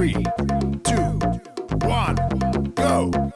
Three, two, one, go!